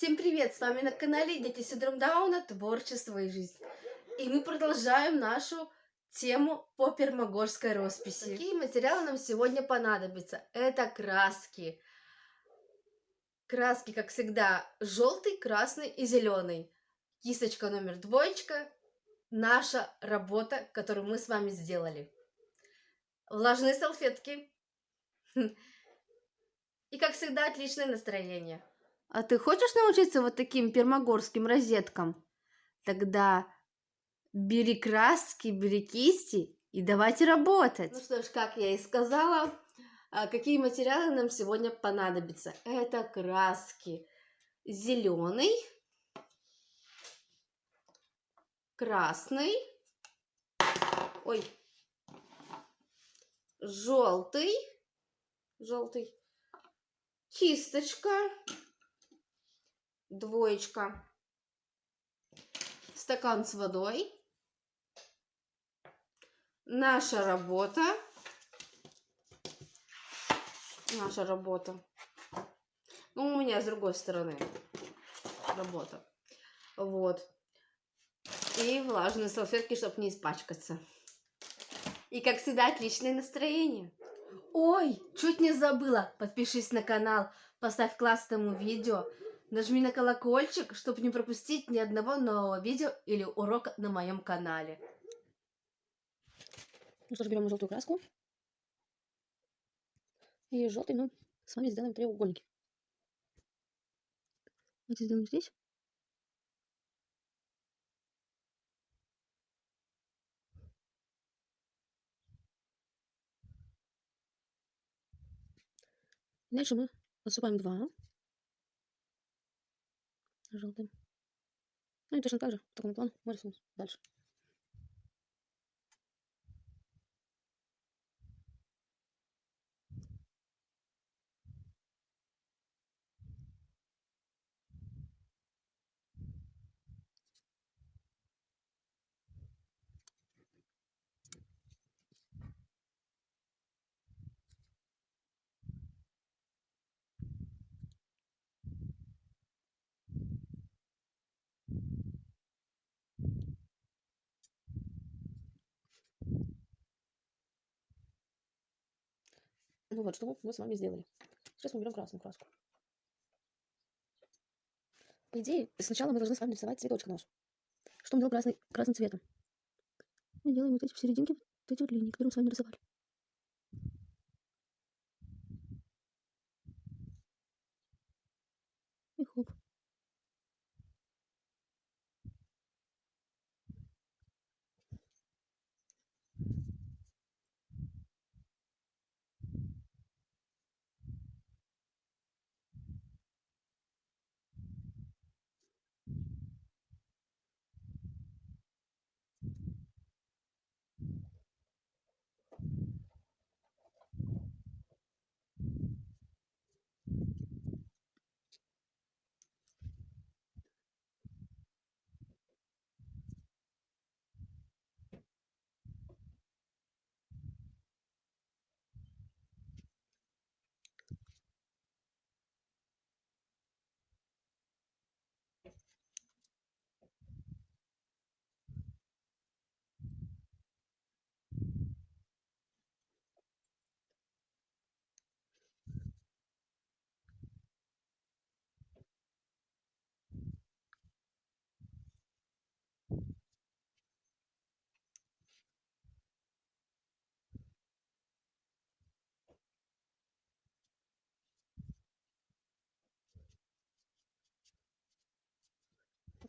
Всем привет! С вами на канале Дети Синдром Дауна, Творчество и жизнь. И мы продолжаем нашу тему по пермогорской росписи. Какие материалы нам сегодня понадобятся? Это краски. Краски, как всегда, желтый, красный и зеленый. Кисточка номер двоечка. Наша работа, которую мы с вами сделали. Влажные салфетки. И, как всегда, отличное настроение. А ты хочешь научиться вот таким пермогорским розеткам? Тогда бери краски, бери кисти и давайте работать. Ну что ж, как я и сказала, а, какие материалы нам сегодня понадобятся? Это краски. Зеленый, красный, ой, желтый, желтый, кисточка, двоечка, стакан с водой, наша работа, наша работа. Ну, у меня с другой стороны работа. Вот. И влажные салфетки, чтобы не испачкаться. И, как всегда, отличное настроение. Ой, чуть не забыла. Подпишись на канал, поставь класс этому видео. Нажми на колокольчик, чтобы не пропустить ни одного нового видео или урока на моем канале. Ну что ж, берем желтую краску. И желтый мы с вами сделаем треугольники. Давайте сделаем здесь. Дальше мы отсыпаем два желтым. Ну и точно так же, по такому плану, мы рисуем дальше. Ну вот, что мы с вами сделали. Сейчас мы берем красную краску. По идее, сначала мы должны с вами рисовать цветочек наш. Что мы делаем красный, красным цветом? Мы делаем вот эти в серединке, вот эти вот линии, которые мы с вами нарисовали. И хоп.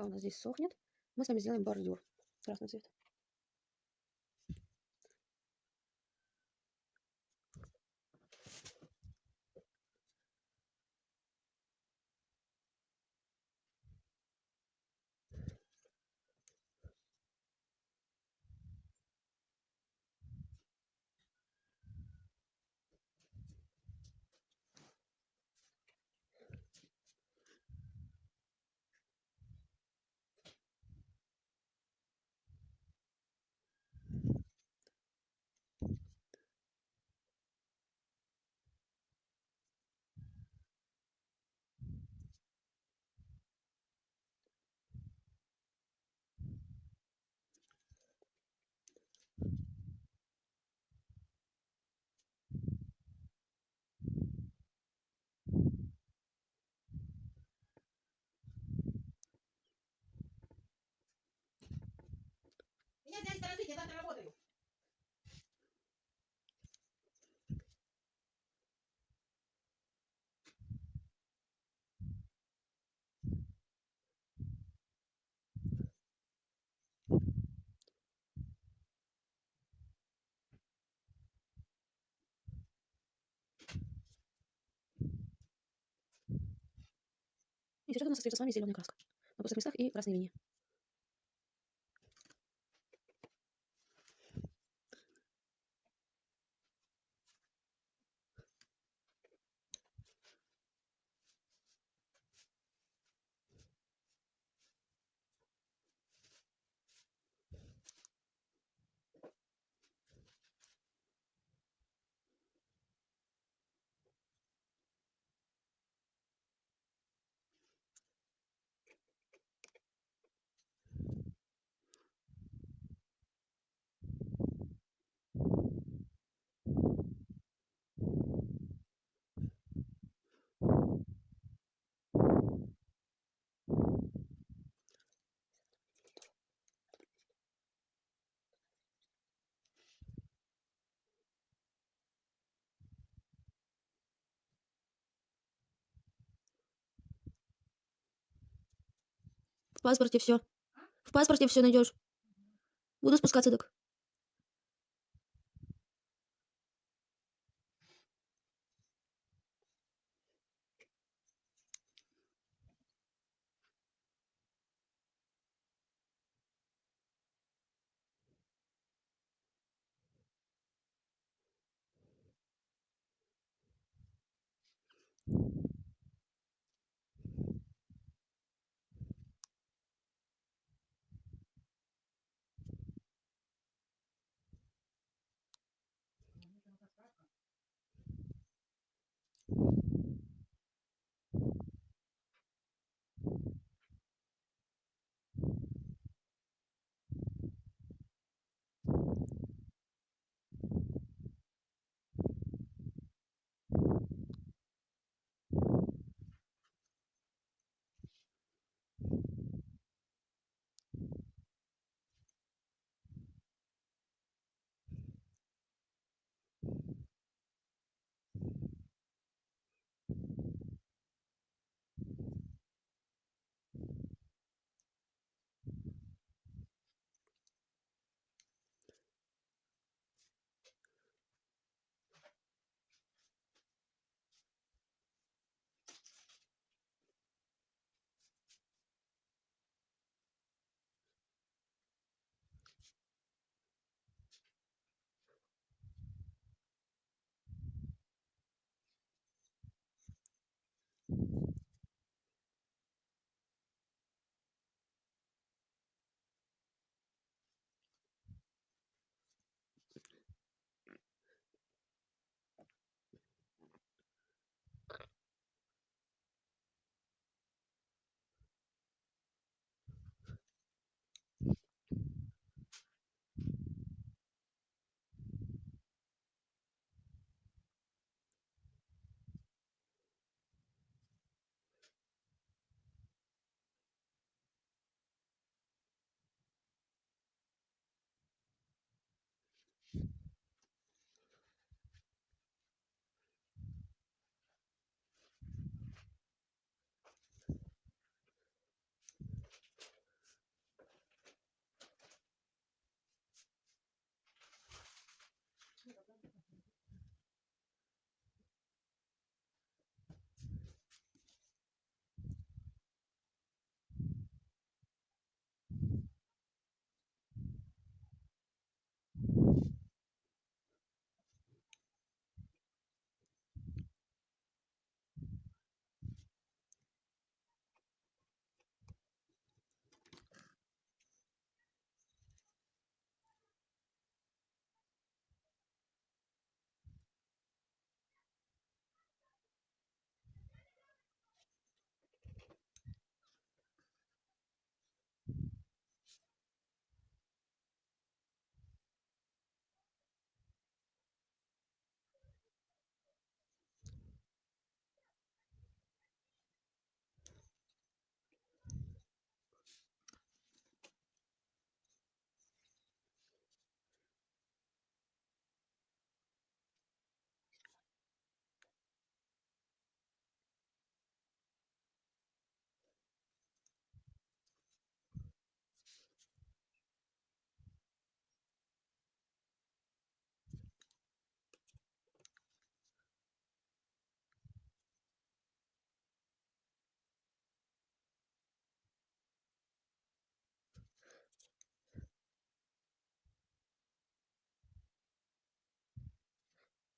Пока у нас здесь сохнет, мы с вами сделаем бордюр. Красный цвет. Я завтра работаю. И сейчас у нас остается с вами зеленая краска. На пустых местах и красные линии. В паспорте все. В паспорте все найдешь. Буду спускаться, так.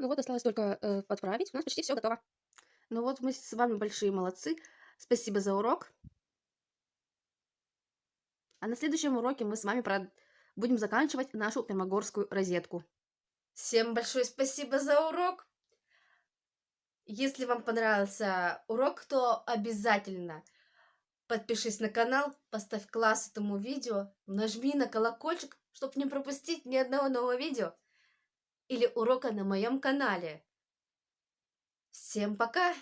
Ну вот, осталось только э, подправить. У нас почти все готово. Ну вот мы с вами большие молодцы. Спасибо за урок. А на следующем уроке мы с вами про- будем заканчивать нашу пермогорскую розетку. Всем большое спасибо за урок. Если вам понравился урок, то обязательно подпишись на канал, поставь класс этому видео, нажми на колокольчик, чтобы не пропустить ни одного нового видео или урока на моем канале. Всем пока!